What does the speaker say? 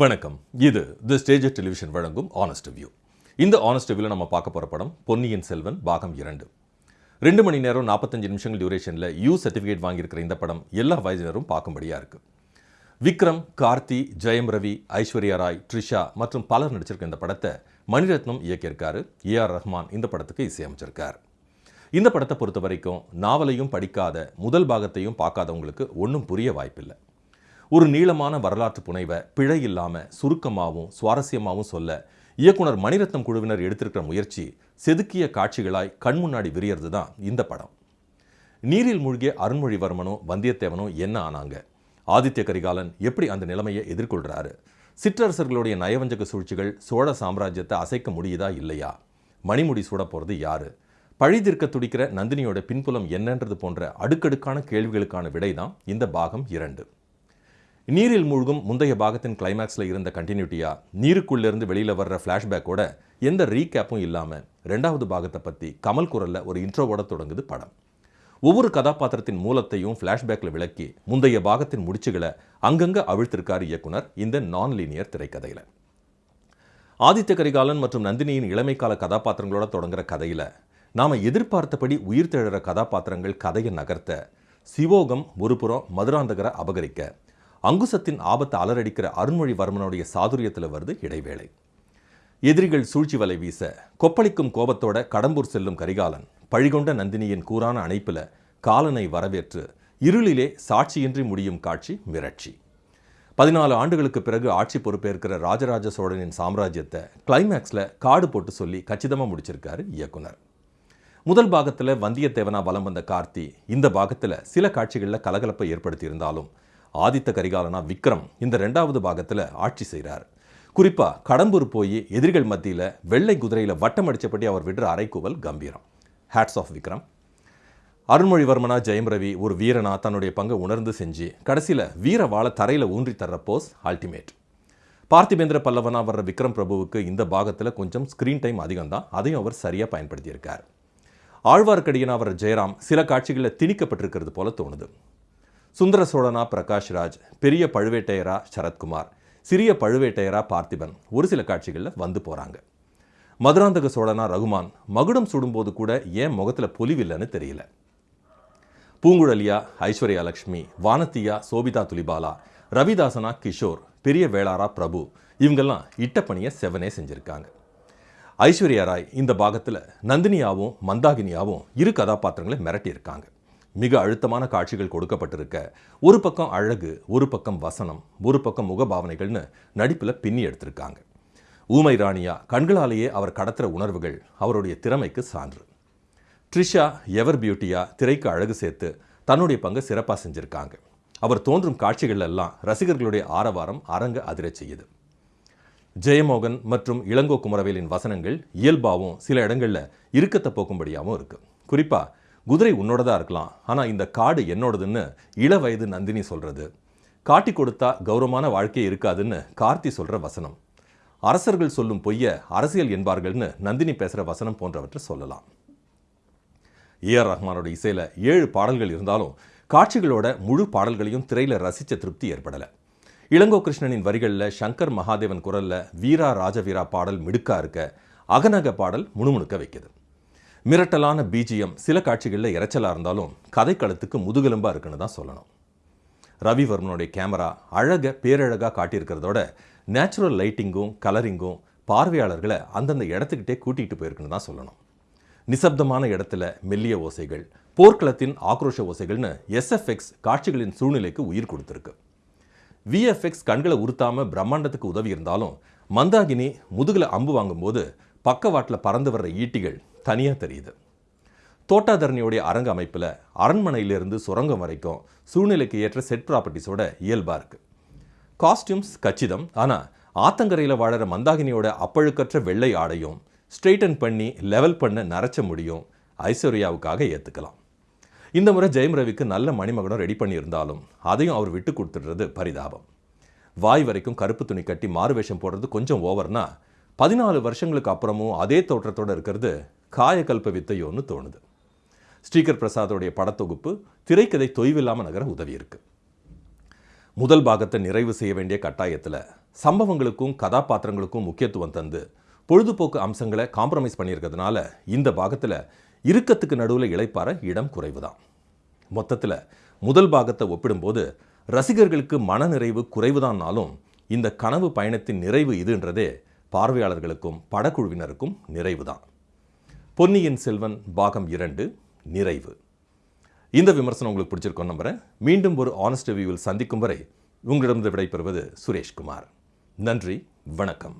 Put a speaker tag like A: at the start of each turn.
A: வணக்கம். இது the stage television வழங்கும் ஆனஸ்ட் வியூ இந்த ஆனஸ்ட் வியூவில் நம்ம பார்க்க போகிற படம் பொன்னியின் செல்வன் பாகம் இரண்டு. ரெண்டு மணி நேரம் நாற்பத்தஞ்சு நிமிஷங்கள் டியூரேஷனில் யூ சர்டிஃபிகேட் வாங்கியிருக்கிற இந்த படம் எல்லா வயதினரும் பார்க்கும்படியாக இருக்குது விக்ரம் கார்த்தி ஜெயம் ரவி ஐஸ்வர்யா ராய் ட்ரிஷா மற்றும் பலர் நடிச்சிருக்க இந்த படத்தை மணிரத்னம் இயக்கியிருக்காரு. ஏ ஆர் ரஹ்மான் இந்த படத்துக்கு இசையமைச்சிருக்கார். இந்த படத்தை பொறுத்த வரைக்கும் நாவலையும் படிக்காத முதல் பாகத்தையும் பார்க்காதவங்களுக்கு ஒன்றும் புரிய வாய்ப்பில்லை. ஒரு நீளமான வரலாற்று புனைவை பிழை இல்லாமல் சுருக்கமாகவும் சுவாரஸ்யமாகவும் சொல்ல இயக்குனர் மணிரத்னம் குழுவினர் எடுத்திருக்கிற முயற்சி செதுக்கிய காட்சிகளாய் கண் முன்னாடி விரியறது தான் இந்த படம். நீரில் மூழ்கிய அருண்மொழிவர்மனும் வந்தியத்தேவனும் என்ன ஆனாங்க? ஆதித்ய கரிகாலன் எப்படி அந்த நிலைமையை எதிர்கொள்கிறாரு சிற்றரசர்களுடைய நயவஞ்சக சூழ்ச்சிகள் சோழ சாம்ராஜ்யத்தை அசைக்க முடியுதா இல்லையா? மணிமுடி சூட போகிறது யாரு? பழிதீர்க்க துடிக்கிற நந்தினியோட பின்புலம் என்னன்றது போன்ற அடுக்கடுக்கான கேள்விகளுக்கான விடை தான் இந்த பாகம் இரண்டு. நீரில் மூழ்கும் முந்தைய பாகத்தின் கிளைமேக்ஸில் இருந்த கண்டினியூட்டியாக நீருக்குள்ளேருந்து வெளியில் வர்ற ஃப்ளாஷ்பேக்கோட எந்த ரீகேப்பும் இல்லாமல் ரெண்டாவது பாகத்தை பற்றி கமல் குரலில் ஒரு இன்ட்ரோவோட தொடங்குது படம். ஒவ்வொரு கதாபாத்திரத்தின் மூலத்தையும் ஃப்ளாஷ்பேக்கில் விளக்கி முந்தைய பாகத்தின் முடிச்சுகளை அங்கங்கே அவிழ்த்திருக்கார் இயக்குனர் இந்த நான் லீனியர் திரைக்கதையில். ஆதித்ய கரிகாலன் மற்றும் நந்தினியின் இளமைக்கால கதாபாத்திரங்களோட தொடங்குற கதையில் நாம் எதிர்பார்த்தபடி உயிர் தெழற கதாபாத்திரங்கள் கதையை நகர்த்த சிவோகம் ஒருபுறம் மதுராந்தகரை அபகரிக்க அங்குசத்தின் ஆபத்தை அலரடிக்கிற அருண்மொழிவர்மனுடைய சாதுரியத்தில் வருது இடைவேளை. எதிரிகள் சூழ்ச்சி வலை வீச கொப்பளிக்கும் கோபத்தோட கடம்பூர் செல்லும் கரிகாலன் பழிகொண்ட நந்தினியின் கூரான அணைப்பில் காலனை வரவேற்று இருளிலே சாட்சியின்றி முடியும் காட்சி மிரட்சி. பதினாலு ஆண்டுகளுக்கு பிறகு ஆட்சி பொறுப்பேற்கிற ராஜராஜ சோழனின் சாம்ராஜ்யத்தை கிளைமேக்ஸில் காடு போட்டு சொல்லி கச்சிதமாக முடிச்சிருக்காரு இயக்குனர். முதல் பாகத்தில் வந்தியத்தேவனா வலம் வந்த கார்த்தி இந்த பாகத்தில் சில காட்சிகளில் கலகலப்பை ஏற்படுத்தியிருந்தாலும் ஆதித்த கரிகாலனா விக்ரம் இந்த ரெண்டாவது பாகத்தில் ஆட்சி செய்கிறார் குறிப்பாக கடம்பூர் போய் எதிரிகள் மத்தியில் வெள்ளை குதிரையில் வட்டம் அடித்தபடி அவர் விடுற அரைக்குவல் கம்பீரம். Hats off Vikram. அருண்மொழிவர்மனா Jayam Ravi ஒரு வீரனா தன்னுடைய பங்கை உணர்ந்து செஞ்சு கடைசியில் வீர வாழ தரையில் ஊன்றி தர்ற போஸ் அல்டிமேட் பார்த்திபேந்திர பல்லவனா வர்ற விக்ரம் பிரபுவுக்கு இந்த பாகத்தில் கொஞ்சம் ஸ்க்ரீன் டைம் அதிகம் தான் அதையும் அவர் சரியாக பயன்படுத்தியிருக்கார். ஆழ்வார்க்கடியனா வர்ற ஜெயராம் சில காட்சிகளில் திணிக்கப்பட்டிருக்கிறது போல தோணுது. சுந்தர சோழனா பிரகாஷ்ராஜ் பெரிய பழுவேட்டையரா சரத்குமார் சிறிய பழுவேட்டையரா பார்த்திபன் ஒரு சில காட்சிகளில் வந்து போகிறாங்க மதுராந்தக சோழனா ரகுமான் மகுடம் சுடும்போது கூட ஏன் முகத்தில் பொலிவில்லைன்னு தெரியல. பூங்குழலியா ஐஸ்வர்யா லக்ஷ்மி வானத்தியா சோபிதா துலிபாலா ரவிதாசனா கிஷோர் பெரிய வேளாரா பிரபு இவங்கெல்லாம் இட்டப்பணியை செவனே செஞ்சுருக்காங்க. ஐஸ்வர்யா ராய் இந்த பாகத்தில் நந்தினியாவும் மந்தாகினியாவும் இரு கதாபாத்திரங்களை மிரட்டியிருக்காங்க. மிக அழுத்தமான காட்சிகள் கொடுக்கப்பட்டிருக்க. ஒரு பக்கம் அழகு ஒரு பக்கம் வசனம் ஒரு பக்கம் முகபாவனைகள்னு நடிப்பில் பின்னி எடுத்திருக்காங்க. ஊமை ராணியா கண்களாலேயே அவர் கடத்துகிற உணர்வுகள் அவருடைய திறமைக்கு சான்று. ட்ரிஷா எவர் பியூட்டியா திரைக்கு அழகு சேர்த்து தன்னுடைய பங்கை சிறப்பாக செஞ்சுருக்காங்க. அவர் தோன்றும் காட்சிகள் எல்லாம் ரசிகர்களுடைய ஆரவாரம் அரங்க அதிரச் செய்யுது. ஜெயமோகன் மற்றும் இளங்கோ குமரவேலின் வசனங்கள் இயல்பாகவும் சில இடங்களில் இறுக்கத்தை போக்கும்படியாகவும் இருக்குது குறிப்பாக குதிரை உன்னோடதா இருக்கலாம். ஆனால் இந்த காடு என்னோடதுன்னு இள வயது நந்தினி சொல்கிறது காட்டி கொடுத்தா கௌரவமான வாழ்க்கை இருக்காதுன்னு கார்த்தி சொல்கிற வசனம். அரசர்கள் சொல்லும் பொய்ய அரசியல் என்பார்கள்னு நந்தினி பேசுகிற வசனம் போன்றவற்றை சொல்லலாம். ஏஆர் ரஹ்மானோட இசையில் ஏழு பாடல்கள் இருந்தாலும் காட்சிகளோட முழு பாடல்களையும் திரையில் ரசித்த திருப்தி ஏற்படலை. இளங்கோ கிருஷ்ணனின் வரிகளில் சங்கர் மகாதேவன் குரலில் வீரா ராஜவீரா பாடல் மிடுக்கா இருக்க அகநக பாடல் முணுமுணுக்க வைக்குது. மிரட்டலான பீஜியம் சில காட்சிகளில் இறைச்சலாக இருந்தாலும் கதைக்களத்துக்கு முதுகெலும்பாக இருக்குன்னு தான் சொல்லணும். ரவிவர்மனுடைய கேமரா அழக பேரழகாக காட்டியிருக்கிறதோட நேச்சுரல் லைட்டிங்கும் கலரிங்கும் பார்வையாளர்களை அந்தந்த இடத்துக்கிட்டே கூட்டிகிட்டு போயிருக்குன்னு தான் சொல்லணும். நிசப்தமான இடத்துல மெல்லிய ஓசைகள் போர்க்களத்தின் ஆக்ரோஷ ஓசைகள்னு எஸ்எஃப்எக்ஸ் காட்சிகளின் சூழ்நிலைக்கு உயிர் கொடுத்துருக்கு. விஎஃப்எக்ஸ் கண்களை உறுத்தாமல் பிரம்மாண்டத்துக்கு உதவி இருந்தாலும் மந்தாகினி முதுகில் அம்பு வாங்கும்போது பக்கவாட்டில் பறந்து வர்ற ஈட்டிகள் தனியாக தெரியுது. தோட்டாதரணியோடைய அரங்க அமைப்பில் அரண்மனையிலிருந்து சுரங்கம் வரைக்கும் சூழ்நிலைக்கு ஏற்ற செட் ப்ராப்பர்ட்டிஸோட இயல்பாக இருக்குது காஸ்டியூம்ஸ் கச்சிதம் ஆனால் ஆத்தங்கரையில் வாழற மந்தாகினியோட அப்பழுக்கற்ற வெள்ளை ஆடையும் ஸ்ட்ரெயிட்டன் பண்ணி லெவல் பண்ண நரைச்ச முடியும் ஐஸ்வர்யாவுக்காக ஏற்றுக்கலாம் இந்த முறை ஜெயம் ரவிக்கு நல்ல மணிமகனம் ரெடி பண்ணியிருந்தாலும் அதையும் அவர் விட்டு கொடுத்துடுறது பரிதாபம். வாய் வரைக்கும் கருப்பு துணி கட்டி மாறுவேஷம் போடுறது கொஞ்சம் ஓவர்னா பதினாலு வருஷங்களுக்கு அப்புறமும் அதே தோற்றத்தோடு இருக்கிறது காயக்கல்ப வித்தையோன்னு தோணுது. ஸ்ரீகர் பிரசாதோடைய படத்தொகுப்பு திரைக்கதை தொய்வில்லாமல் நகர உதவி இருக்கு. முதல் பாகத்தை நிறைவு செய்ய வேண்டிய கட்டாயத்தில் சம்பவங்களுக்கும் கதாபாத்திரங்களுக்கும் முக்கியத்துவம் தந்து பொழுதுபோக்கு அம்சங்களை காம்ப்ரமைஸ் பண்ணியிருக்கிறதுனால இந்த பாகத்தில் இறுக்கத்துக்கு நடுவில் இளைப்பாற இடம் குறைவு தான் மொத்தத்தில் முதல் பாகத்தை ஒப்பிடும்போது ரசிகர்களுக்கு மனநிறைவு குறைவுதான்னாலும் இந்த கனவு பயணத்தின் நிறைவு இதுன்றதே பார்வையாளர்களுக்கும் படக்குழுவினருக்கும் நிறைவுதான். பொன்னியின் செல்வன் பாகம் இரண்டு நிறைவு. இந்த விமர்சனம் உங்களுக்கு பிடிச்சிருக்கும் நம்புகிறேன் மீண்டும் ஒரு ஆனஸ்ட் ரிவ்யூவில் சந்திக்கும் வரை உங்களிடமிருந்து விடைபெறுவது சுரேஷ்குமார். நன்றி வணக்கம்.